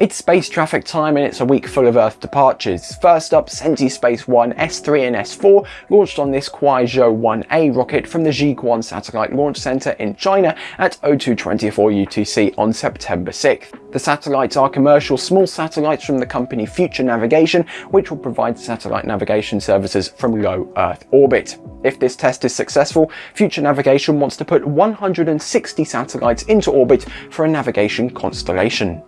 It's space traffic time and it's a week full of Earth departures. First up, CentiSpace 1 S3 and S4 launched on this Kuaizhou 1A rocket from the Jiuquan Satellite Launch Center in China at 0224 UTC on September 6th. The satellites are commercial small satellites from the company Future Navigation, which will provide satellite navigation services from low Earth orbit. If this test is successful, Future Navigation wants to put 160 satellites into orbit for a navigation constellation.